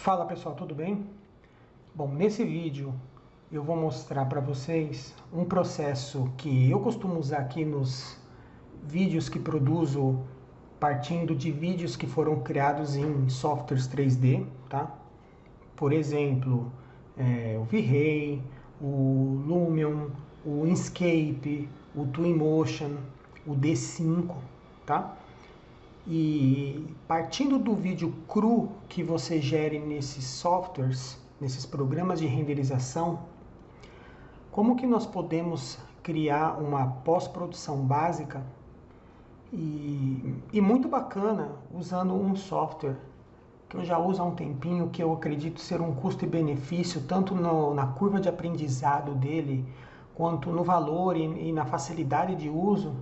Fala pessoal, tudo bem? Bom, nesse vídeo eu vou mostrar para vocês um processo que eu costumo usar aqui nos vídeos que produzo partindo de vídeos que foram criados em softwares 3D, tá? Por exemplo, é, o V-Ray, o Lumion, o Inkscape, o Twinmotion, o D5, tá? E partindo do vídeo cru que você gere nesses softwares, nesses programas de renderização, como que nós podemos criar uma pós-produção básica e, e, muito bacana usando um software que eu já uso há um tempinho, que eu acredito ser um custo e benefício, tanto no, na curva de aprendizado dele, quanto no valor e, e na facilidade de uso,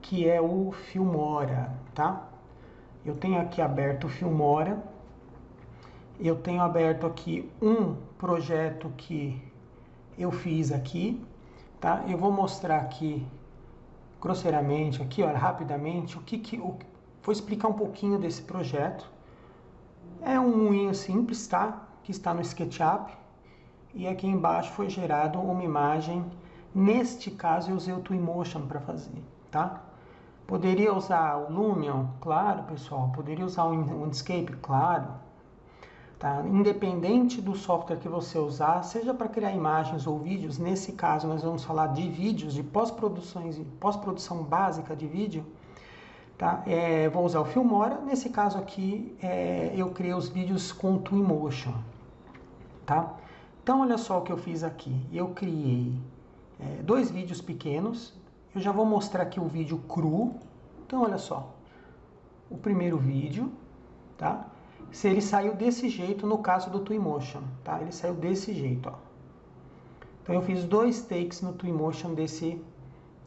que é o Filmora, tá? Eu tenho aqui aberto o Filmora, eu tenho aberto aqui um projeto que eu fiz aqui, tá? Eu vou mostrar aqui grosseiramente, aqui, olha, rapidamente, o que que o, vou explicar um pouquinho desse projeto. É um moinho simples, tá? Que está no SketchUp e aqui embaixo foi gerado uma imagem. Neste caso eu usei o Twinmotion para fazer, tá? Poderia usar o Lumion? Claro, pessoal. Poderia usar o Inkscape? Claro. Tá? Independente do software que você usar, seja para criar imagens ou vídeos, nesse caso nós vamos falar de vídeos, de pós-produções, pós-produção básica de vídeo, tá? É, vou usar o Filmora, nesse caso aqui é, eu criei os vídeos com Twinmotion, tá? Então olha só o que eu fiz aqui, eu criei é, dois vídeos pequenos, eu já vou mostrar aqui o vídeo cru. Então, olha só. O primeiro vídeo, tá? Se ele saiu desse jeito no caso do Twinmotion, tá? Ele saiu desse jeito, ó. Então eu fiz dois takes no Twinmotion desse,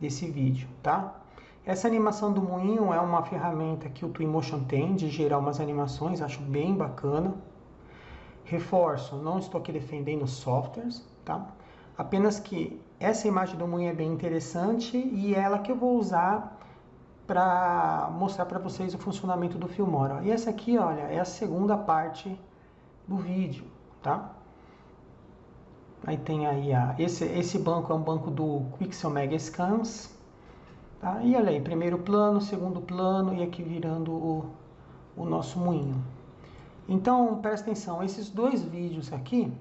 desse vídeo, tá? Essa animação do moinho é uma ferramenta que o Twinmotion tem de gerar umas animações, acho bem bacana. Reforço, não estou aqui defendendo softwares, tá? Apenas que essa imagem do moinho é bem interessante e é ela que eu vou usar para mostrar para vocês o funcionamento do Filmora. E essa aqui, olha, é a segunda parte do vídeo, tá? Aí tem aí a esse esse banco é um banco do Quixel Mega Scans, tá? E olha aí, primeiro plano, segundo plano e aqui virando o, o nosso moinho. Então, presta atenção, esses dois vídeos aqui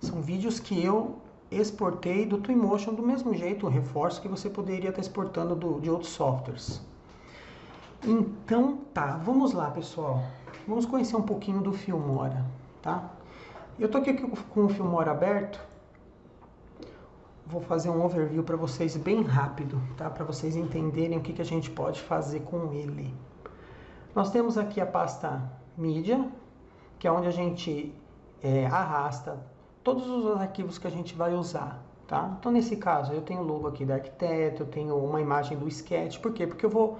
são vídeos que eu exportei do Twinmotion do mesmo jeito, reforço que você poderia estar exportando do, de outros softwares. Então tá, vamos lá pessoal. Vamos conhecer um pouquinho do Filmora, tá? Eu tô aqui com o Filmora aberto. Vou fazer um overview para vocês bem rápido, tá? Para vocês entenderem o que, que a gente pode fazer com ele. Nós temos aqui a pasta mídia, que é onde a gente é, arrasta todos os arquivos que a gente vai usar. Tá? Então, nesse caso, eu tenho o logo aqui da arquiteto, eu tenho uma imagem do sketch. Por quê? Porque eu vou...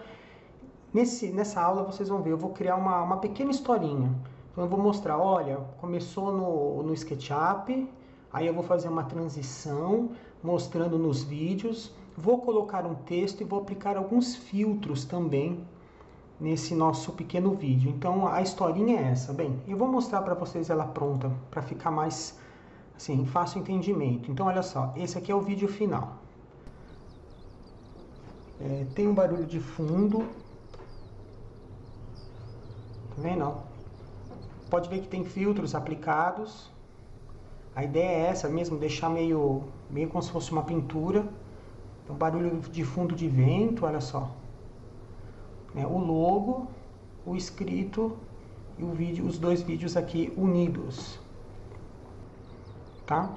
Nesse, nessa aula, vocês vão ver, eu vou criar uma, uma pequena historinha. Então, eu vou mostrar, olha, começou no, no SketchUp, aí eu vou fazer uma transição, mostrando nos vídeos, vou colocar um texto e vou aplicar alguns filtros também nesse nosso pequeno vídeo. Então, a historinha é essa. Bem, eu vou mostrar para vocês ela pronta, para ficar mais assim, fácil entendimento. Então, olha só, esse aqui é o vídeo final. É, tem um barulho de fundo. Tá vendo? Pode ver que tem filtros aplicados. A ideia é essa mesmo, deixar meio, meio como se fosse uma pintura. Então, barulho de fundo de vento, olha só. É, o logo, o escrito e o vídeo, os dois vídeos aqui unidos tá?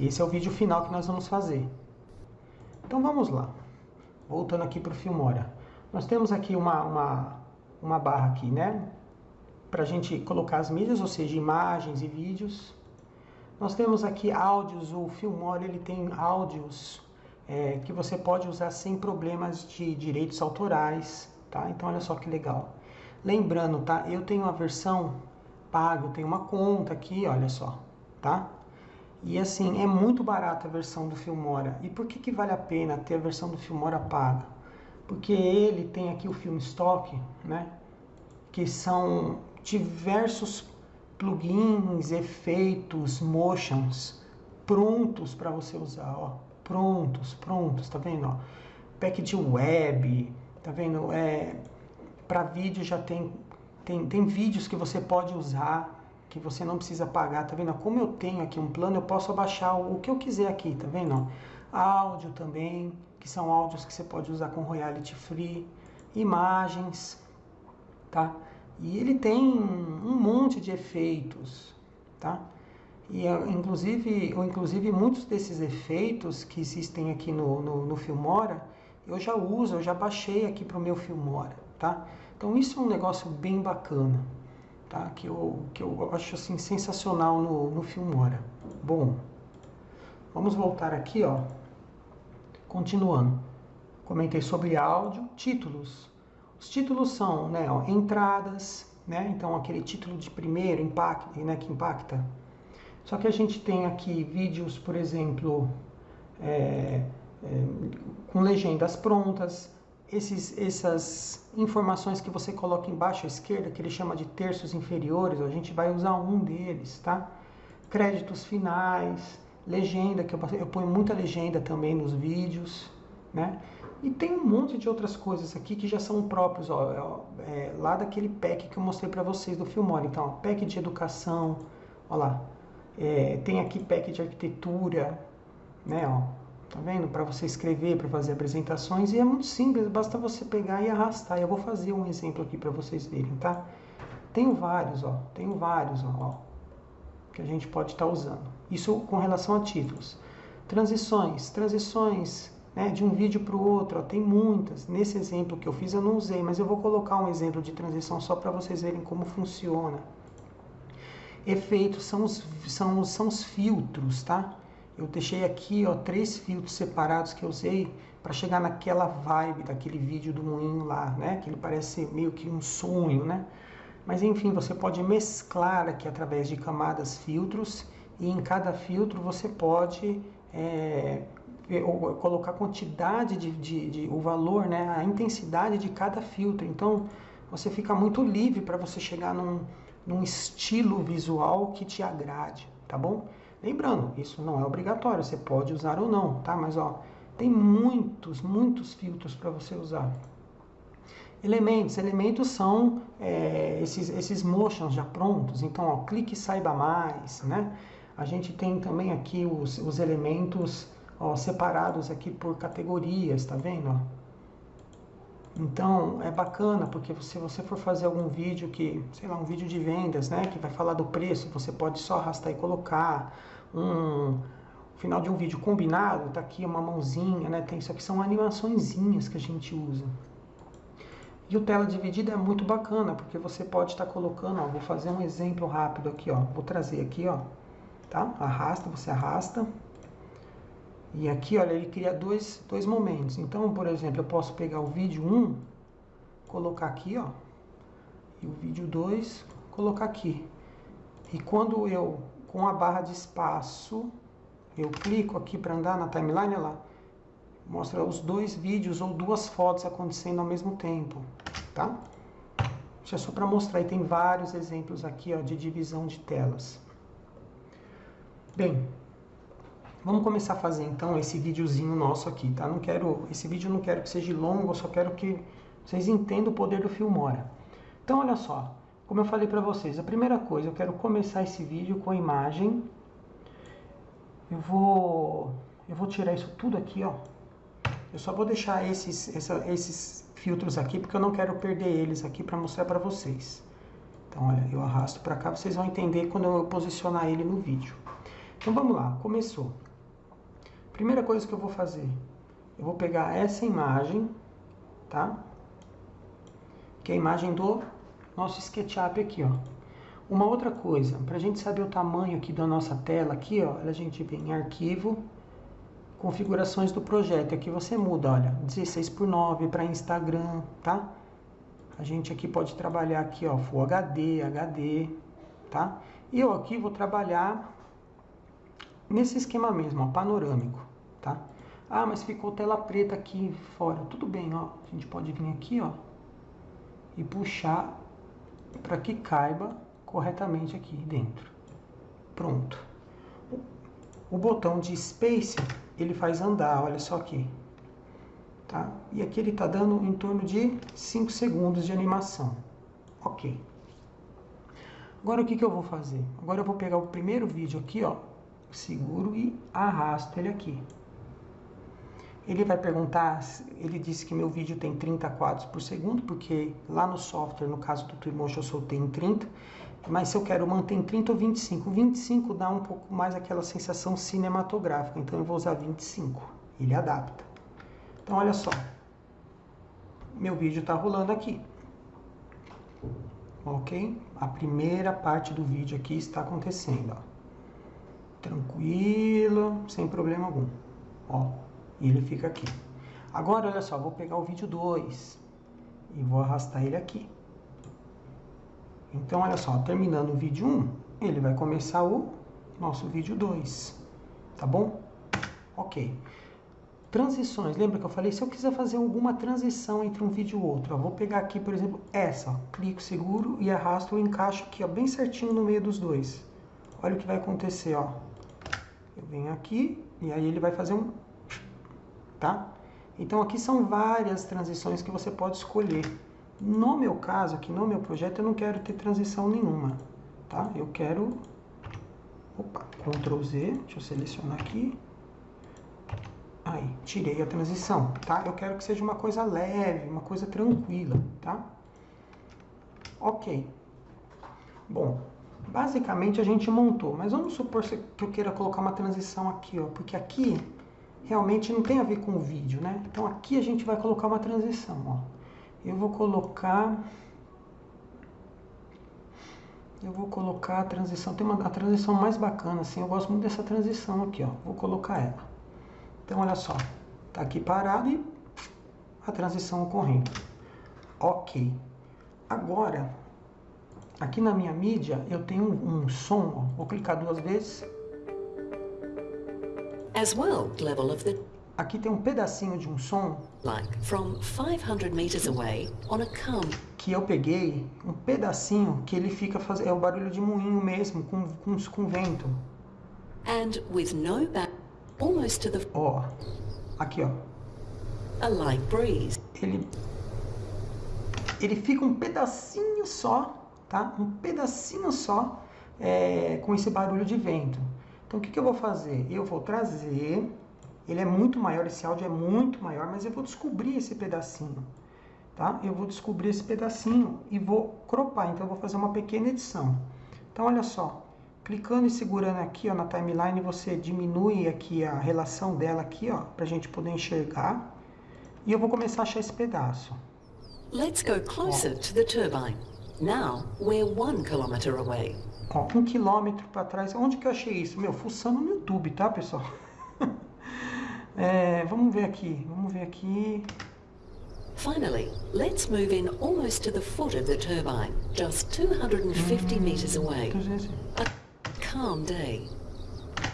Esse é o vídeo final que nós vamos fazer. Então vamos lá. Voltando aqui para o Filmora. Nós temos aqui uma, uma, uma barra aqui, né? Para a gente colocar as mídias, ou seja, imagens e vídeos. Nós temos aqui áudios, o Filmora ele tem áudios é, que você pode usar sem problemas de direitos autorais, tá? Então olha só que legal. Lembrando, tá? Eu tenho a versão paga, eu tenho uma conta aqui, olha só tá? E assim, é muito barata a versão do Filmora. E por que, que vale a pena ter a versão do Filmora paga? Porque ele tem aqui o filme stock, né? Que são diversos plugins, efeitos, motions prontos para você usar, ó, prontos, prontos, tá vendo? Ó? Pack de web, tá vendo? É, para vídeo já tem, tem, tem vídeos que você pode usar que você não precisa pagar, tá vendo? Como eu tenho aqui um plano, eu posso abaixar o que eu quiser aqui, tá vendo? Áudio também, que são áudios que você pode usar com royalty free, imagens, tá? E ele tem um monte de efeitos, tá? E inclusive, inclusive muitos desses efeitos que existem aqui no, no, no Filmora, eu já uso, eu já baixei aqui para o meu Filmora, tá? Então isso é um negócio bem bacana, tá? Que eu, que eu acho assim sensacional no, no Filmora. Bom, vamos voltar aqui, ó. Continuando. Comentei sobre áudio, títulos. Os títulos são, né, ó, entradas, né? Então aquele título de primeiro impacto, né, que impacta. Só que a gente tem aqui vídeos, por exemplo, é, é, com legendas prontas, esses, essas informações que você coloca embaixo à esquerda, que ele chama de terços inferiores, a gente vai usar um deles, tá? Créditos finais, legenda, que eu, eu ponho muita legenda também nos vídeos, né? E tem um monte de outras coisas aqui que já são próprios, ó, é, lá daquele pack que eu mostrei para vocês do Filmora. Então, ó, pack de educação, ó lá. É, tem aqui pack de arquitetura, né, ó. Tá vendo? Para você escrever, para fazer apresentações. E é muito simples, basta você pegar e arrastar. Eu vou fazer um exemplo aqui para vocês verem, tá? Tenho vários, ó. Tenho vários, ó. Que a gente pode estar tá usando. Isso com relação a títulos. Transições. Transições né, de um vídeo para o outro. Ó, tem muitas. Nesse exemplo que eu fiz eu não usei, mas eu vou colocar um exemplo de transição só para vocês verem como funciona. Efeitos são os, são, são os filtros, tá? Eu deixei aqui ó, três filtros separados que eu usei para chegar naquela vibe daquele vídeo do moinho lá, né? Que ele parece meio que um sonho, né? Mas enfim, você pode mesclar aqui através de camadas filtros e em cada filtro você pode é, colocar a quantidade de, de, de, o valor, né, a intensidade de cada filtro. Então você fica muito livre para você chegar num, num estilo visual que te agrade, tá bom? Lembrando, isso não é obrigatório, você pode usar ou não, tá? Mas ó, tem muitos, muitos filtros para você usar. Elementos, elementos são é, esses, esses motions já prontos, então ó, clique e saiba mais, né? A gente tem também aqui os, os elementos ó, separados aqui por categorias, tá vendo? Ó? Então é bacana porque se você for fazer algum vídeo que, sei lá, um vídeo de vendas, né, que vai falar do preço, você pode só arrastar e colocar um final de um vídeo combinado, tá aqui uma mãozinha, né? Tem isso aqui são animaçõezinhas que a gente usa. E o tela dividida é muito bacana, porque você pode estar tá colocando, ó, vou fazer um exemplo rápido aqui, ó. Vou trazer aqui, ó, tá? Arrasta, você arrasta. E aqui, olha, ele cria dois, dois momentos. Então, por exemplo, eu posso pegar o vídeo 1, colocar aqui, ó. E o vídeo 2, colocar aqui. E quando eu, com a barra de espaço, eu clico aqui para andar na timeline, olha lá. Mostra os dois vídeos ou duas fotos acontecendo ao mesmo tempo, tá? Isso é só para mostrar. E tem vários exemplos aqui, ó, de divisão de telas. Bem, Vamos começar a fazer então esse videozinho nosso aqui, tá? Não quero, esse vídeo não quero que seja longo, eu só quero que vocês entendam o poder do Filmora. Então, olha só, como eu falei para vocês, a primeira coisa, eu quero começar esse vídeo com a imagem. Eu vou, eu vou tirar isso tudo aqui, ó. Eu só vou deixar esses, essa, esses filtros aqui, porque eu não quero perder eles aqui para mostrar para vocês. Então, olha, eu arrasto para cá, vocês vão entender quando eu posicionar ele no vídeo. Então, vamos lá, começou. Primeira coisa que eu vou fazer, eu vou pegar essa imagem, tá? Que é a imagem do nosso SketchUp aqui, ó. Uma outra coisa, para a gente saber o tamanho aqui da nossa tela, aqui, ó, a gente vem em Arquivo, Configurações do projeto. Aqui você muda, olha, 16 por 9 para Instagram, tá? A gente aqui pode trabalhar aqui, ó, Full HD, HD, tá? E eu aqui vou trabalhar nesse esquema mesmo, ó, panorâmico, tá? Ah, mas ficou tela preta aqui fora. Tudo bem, ó. A gente pode vir aqui, ó, e puxar para que caiba corretamente aqui dentro. Pronto. O botão de Space, ele faz andar, olha só aqui. Tá? E aqui ele está dando em torno de 5 segundos de animação. Ok. Agora o que, que eu vou fazer? Agora eu vou pegar o primeiro vídeo aqui, ó, seguro e arrasto ele aqui. Ele vai perguntar, ele disse que meu vídeo tem 30 quadros por segundo, porque lá no software, no caso do Twinmotion, eu soltei em 30, mas se eu quero manter em 30 ou 25, 25 dá um pouco mais aquela sensação cinematográfica, então eu vou usar 25, ele adapta. Então olha só, meu vídeo está rolando aqui, ok? A primeira parte do vídeo aqui está acontecendo, ó. tranquilo, sem problema algum, ó. E ele fica aqui. Agora, olha só, vou pegar o vídeo 2 e vou arrastar ele aqui. Então, olha só, terminando o vídeo 1, um, ele vai começar o nosso vídeo 2, tá bom? Ok. Transições, lembra que eu falei? Se eu quiser fazer alguma transição entre um vídeo e outro, eu vou pegar aqui, por exemplo, essa, ó, clico seguro e arrasto, eu encaixo aqui, ó, bem certinho no meio dos dois. Olha o que vai acontecer, ó. Eu venho aqui e aí ele vai fazer um tá? Então aqui são várias transições que você pode escolher. No meu caso, aqui no meu projeto, eu não quero ter transição nenhuma, tá? Eu quero... Opa, Ctrl Z, deixa eu selecionar aqui. Aí, tirei a transição, tá? Eu quero que seja uma coisa leve, uma coisa tranquila, tá? Ok. Bom, basicamente a gente montou, mas vamos supor que eu queira colocar uma transição aqui, ó, porque aqui realmente não tem a ver com o vídeo, né? Então aqui a gente vai colocar uma transição, ó. Eu vou colocar... Eu vou colocar a transição, tem uma a transição mais bacana, assim, eu gosto muito dessa transição aqui, ó. Vou colocar ela. Então, olha só, tá aqui parado e a transição ocorrendo. Ok. Agora, aqui na minha mídia, eu tenho um, um som, ó. Vou clicar duas vezes as well level of the Aqui tem um pedacinho de um som like from 500 meters away on a comb que eu peguei um pedacinho que ele fica fazendo é o barulho de moinho mesmo com com, com vento. And with no back almost to the Ó. Aqui, ó. A light breeze. Ele ele fica um pedacinho só, tá? Um pedacinho só é, com esse barulho de vento. Então, o que, que eu vou fazer? Eu vou trazer, ele é muito maior, esse áudio é muito maior, mas eu vou descobrir esse pedacinho, tá? Eu vou descobrir esse pedacinho e vou cropar, então eu vou fazer uma pequena edição. Então, olha só, clicando e segurando aqui ó, na timeline, você diminui aqui a relação dela aqui, ó, pra gente poder enxergar. E eu vou começar a achar esse pedaço. Let's go closer ó. to the turbine. Now, we're one kilometer away. Ó, um quilômetro para trás. Onde que eu achei isso? Meu, fuçando no YouTube, tá, pessoal? é, vamos ver aqui. Vamos ver aqui. Finally, let's move in almost to the foot of the turbine, just 250 hum, meters away. A calm day.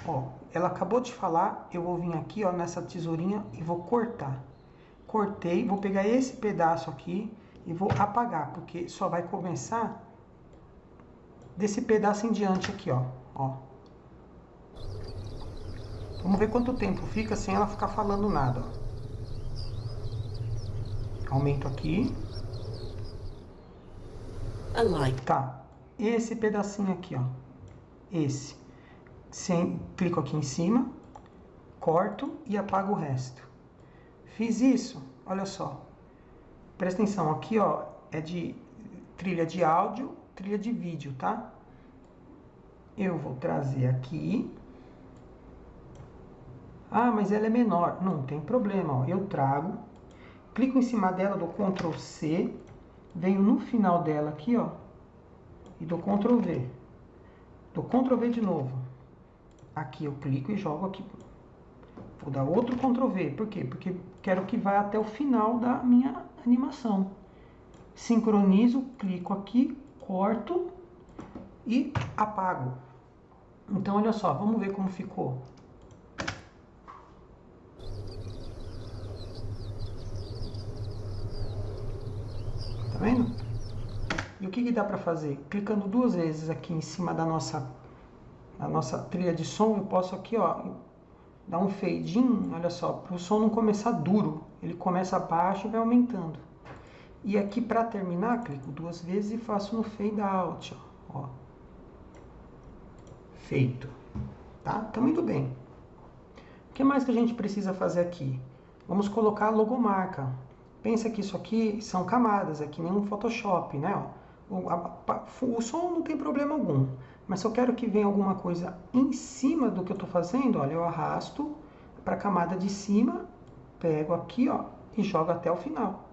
Ó, ela acabou de falar, eu vou vir aqui, ó, nessa tesourinha e vou cortar. Cortei, vou pegar esse pedaço aqui e vou apagar, porque só vai começar desse pedaço em diante aqui, ó. ó. Vamos ver quanto tempo fica sem ela ficar falando nada. Ó. Aumento aqui. Tá. Esse pedacinho aqui, ó. Esse. Sem, clico aqui em cima, corto e apago o resto. Fiz isso, olha só. Presta atenção, aqui ó, é de trilha de áudio trilha de vídeo, tá? Eu vou trazer aqui. Ah, mas ela é menor. Não tem problema, ó. Eu trago, clico em cima dela, dou Ctrl C, venho no final dela aqui, ó, e dou Ctrl V. Dou Ctrl V de novo. Aqui eu clico e jogo aqui. Vou dar outro Ctrl V. Por quê? Porque quero que vá até o final da minha animação. Sincronizo, clico aqui, corto e apago. Então, olha só, vamos ver como ficou. Tá vendo? E o que, que dá para fazer? Clicando duas vezes aqui em cima da nossa, da nossa trilha de som, eu posso aqui, ó, dar um fade in, olha só, para o som não começar duro. Ele começa baixo e vai aumentando. E aqui para terminar, clico duas vezes e faço no fade out, ó. ó. Feito. Tá? Tá muito bem. O que mais que a gente precisa fazer aqui? Vamos colocar a logomarca. Pensa que isso aqui são camadas, é que nem um Photoshop, né? O, a, o som não tem problema algum. Mas se eu quero que venha alguma coisa em cima do que eu estou fazendo, olha, eu arrasto para a camada de cima, pego aqui, ó, e jogo até o final,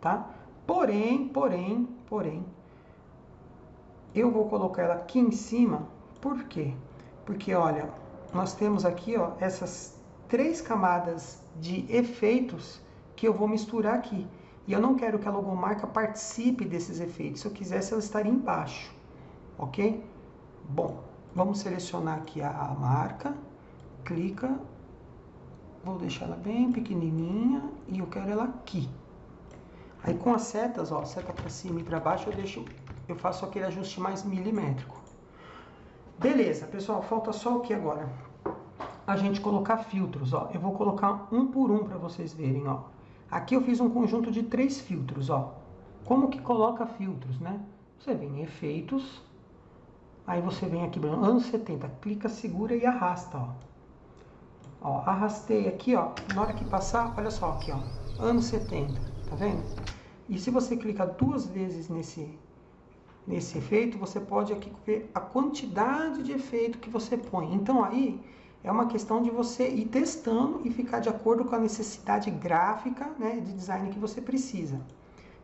tá? Porém, porém, porém, eu vou colocar ela aqui em cima, por quê? Porque, olha, nós temos aqui, ó, essas três camadas de efeitos que eu vou misturar aqui. E eu não quero que a logomarca participe desses efeitos. Se eu quisesse, ela estaria embaixo, ok? Bom, vamos selecionar aqui a, a marca, clica, vou deixar ela bem pequenininha e eu quero ela aqui. Aí com as setas, ó, seta para cima e para baixo, eu deixo, eu faço aquele ajuste mais milimétrico. Beleza, pessoal, falta só o que agora? A gente colocar filtros, ó. Eu vou colocar um por um para vocês verem, ó. Aqui eu fiz um conjunto de três filtros, ó. Como que coloca filtros, né? Você vem em efeitos, aí você vem aqui, anos 70, clica, segura e arrasta, ó. Ó, arrastei aqui, ó, na hora que passar, olha só aqui, ó, anos 70, tá vendo? E se você clicar duas vezes nesse, nesse efeito, você pode aqui ver a quantidade de efeito que você põe. Então aí é uma questão de você ir testando e ficar de acordo com a necessidade gráfica, né, de design que você precisa.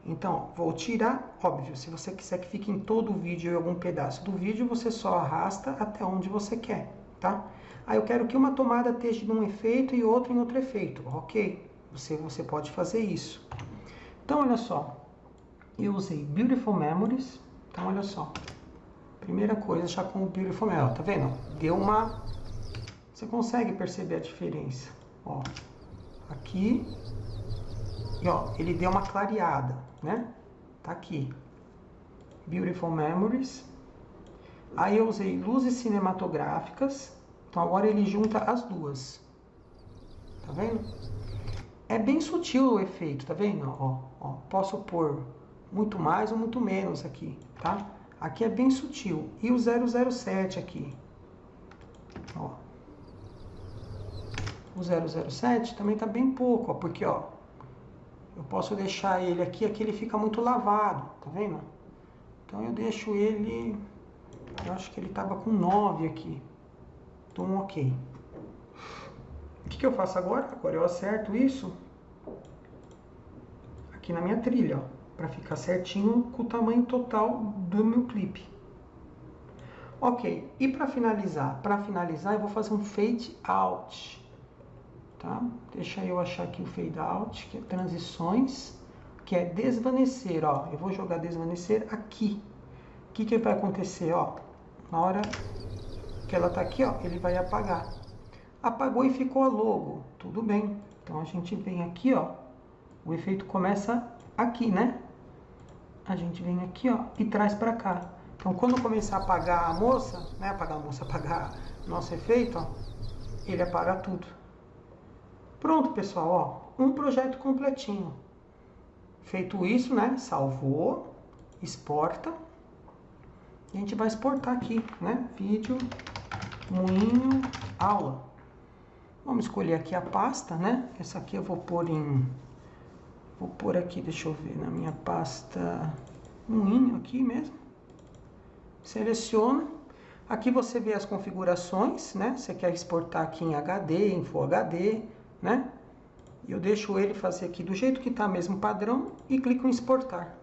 Então, vou tirar, óbvio, se você quiser que fique em todo o vídeo ou algum pedaço do vídeo, você só arrasta até onde você quer, tá? Aí eu quero que uma tomada esteja em um efeito e outra em outro efeito, ok? Você, você pode fazer isso. Então, olha só, eu usei Beautiful Memories, então olha só, primeira coisa já com o Beautiful Memories, tá vendo? Deu uma, você consegue perceber a diferença, ó, aqui, e ó, ele deu uma clareada, né? Tá aqui, Beautiful Memories, aí eu usei luzes cinematográficas, então agora ele junta as duas, tá vendo? É bem sutil o efeito, tá vendo? Ó, ó, posso pôr muito mais ou muito menos aqui, tá? Aqui é bem sutil. E o 007 aqui, ó. O 007 também tá bem pouco, ó, porque, ó, eu posso deixar ele aqui, aqui ele fica muito lavado, tá vendo? Então eu deixo ele, eu acho que ele tava com 9 aqui. Então, ok. O que, que eu faço agora? Agora eu acerto isso aqui na minha trilha, para ficar certinho com o tamanho total do meu clipe. Ok, e para finalizar? Para finalizar eu vou fazer um fade out, tá? Deixa eu achar aqui o fade out, que é transições, que é desvanecer, ó. Eu vou jogar desvanecer aqui. O que, que vai acontecer, ó? Na hora que ela tá aqui, ó, ele vai apagar apagou e ficou a logo. Tudo bem. Então a gente vem aqui, ó. O efeito começa aqui, né? A gente vem aqui, ó, e traz para cá. Então quando começar a apagar a moça, né? Apagar a moça, apagar nosso efeito, ó, ele apaga tudo. Pronto, pessoal, ó, um projeto completinho. Feito isso, né? Salvou, exporta. A gente vai exportar aqui, né? Vídeo, moinho, aula. Vamos escolher aqui a pasta, né? Essa aqui eu vou pôr em... Vou pôr aqui, deixa eu ver, na minha pasta moinho aqui mesmo. Seleciona. Aqui você vê as configurações, né? Você quer exportar aqui em HD, em Full HD, né? Eu deixo ele fazer aqui do jeito que está mesmo padrão e clico em exportar.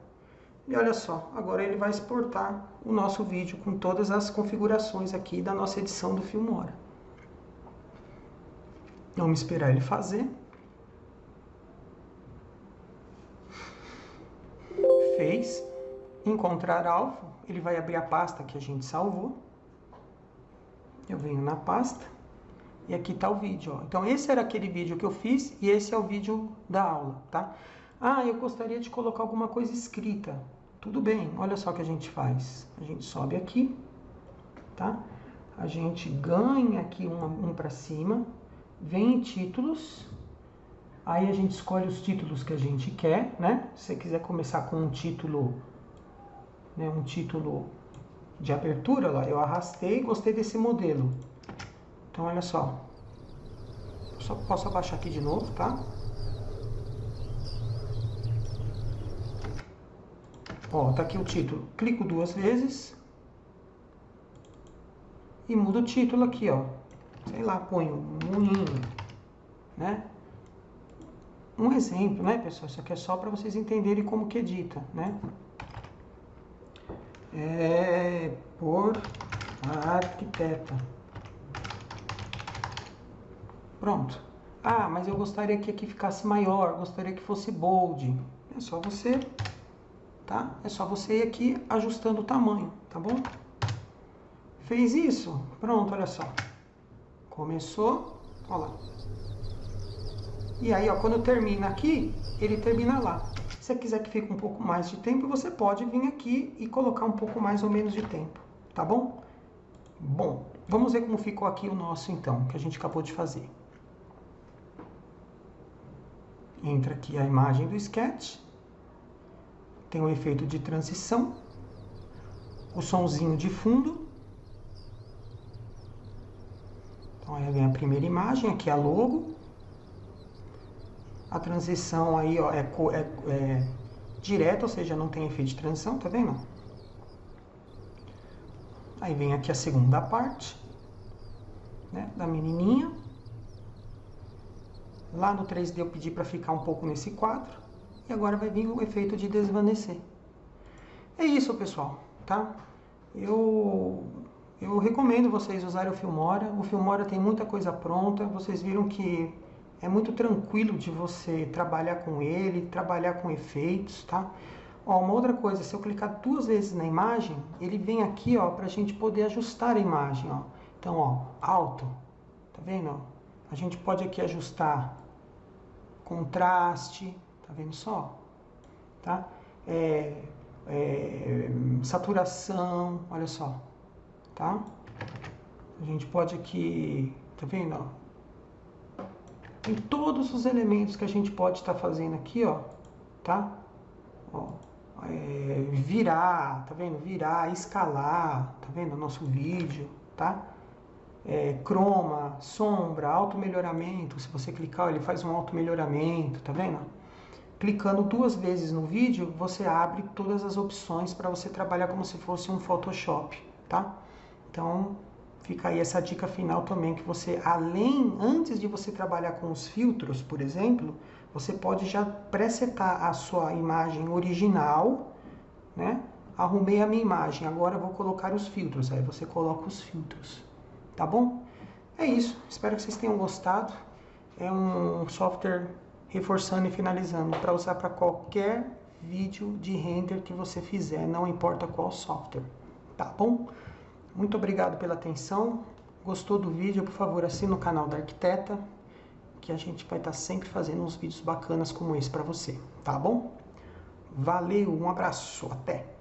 E olha só, agora ele vai exportar o nosso vídeo com todas as configurações aqui da nossa edição do Filmora. Vamos esperar ele fazer. Fez. Encontrar alvo. Ele vai abrir a pasta que a gente salvou. Eu venho na pasta. E aqui está o vídeo. Ó. Então, esse era aquele vídeo que eu fiz e esse é o vídeo da aula, tá? Ah, eu gostaria de colocar alguma coisa escrita. Tudo bem, olha só o que a gente faz. A gente sobe aqui, tá? A gente ganha aqui um, um para cima, vem em títulos, aí a gente escolhe os títulos que a gente quer, né? Se você quiser começar com um título, né, um título de abertura, lá, eu arrastei e gostei desse modelo. Então, olha só. Só posso abaixar aqui de novo, tá? Ó, tá aqui o título. Clico duas vezes. E mudo o título aqui, ó. Sei lá, ponho moinho, né? Um exemplo, né, pessoal? Isso aqui é só para vocês entenderem como que edita, né? É por arquiteta. Pronto. Ah, mas eu gostaria que aqui ficasse maior, gostaria que fosse bold. É só você tá? É só você ir aqui ajustando o tamanho, tá bom? Fez isso? Pronto, olha só. Começou, olha lá. E aí, ó, quando termina aqui, ele termina lá. Se você quiser que fique um pouco mais de tempo, você pode vir aqui e colocar um pouco mais ou menos de tempo, tá bom? Bom, vamos ver como ficou aqui o nosso, então, que a gente acabou de fazer. Entra aqui a imagem do sketch tem o efeito de transição, o sonzinho de fundo. Então aí vem a primeira imagem, aqui a logo. A transição aí ó, é, é, é direta, ou seja, não tem efeito de transição, tá vendo? Aí vem aqui a segunda parte, né, da menininha. Lá no 3D eu pedi para ficar um pouco nesse quadro e agora vai vir o efeito de desvanecer. É isso, pessoal, tá? Eu, eu recomendo vocês usarem o Filmora. O Filmora tem muita coisa pronta. Vocês viram que é muito tranquilo de você trabalhar com ele, trabalhar com efeitos, tá? Ó, uma outra coisa, se eu clicar duas vezes na imagem, ele vem aqui, ó, pra gente poder ajustar a imagem, ó. Então, ó, alto, tá vendo? A gente pode aqui ajustar contraste, Tá vendo só? Tá? É, é, saturação, olha só. Tá? A gente pode aqui, tá vendo? Ó? Tem todos os elementos que a gente pode estar tá fazendo aqui, ó. Tá? Ó, é, virar, tá vendo? Virar, escalar, tá vendo? O nosso vídeo, tá? É, croma, sombra, auto melhoramento. Se você clicar, ele faz um auto melhoramento, tá vendo? Clicando duas vezes no vídeo, você abre todas as opções para você trabalhar como se fosse um Photoshop, tá? Então, fica aí essa dica final também, que você, além, antes de você trabalhar com os filtros, por exemplo, você pode já presetar a sua imagem original, né? Arrumei a minha imagem, agora vou colocar os filtros, aí você coloca os filtros, tá bom? É isso, espero que vocês tenham gostado. É um software reforçando e finalizando, para usar para qualquer vídeo de render que você fizer, não importa qual software, tá bom? Muito obrigado pela atenção. Gostou do vídeo? Por favor, assine o canal da Arquiteta, que a gente vai estar sempre fazendo uns vídeos bacanas como esse para você, tá bom? Valeu, um abraço, até!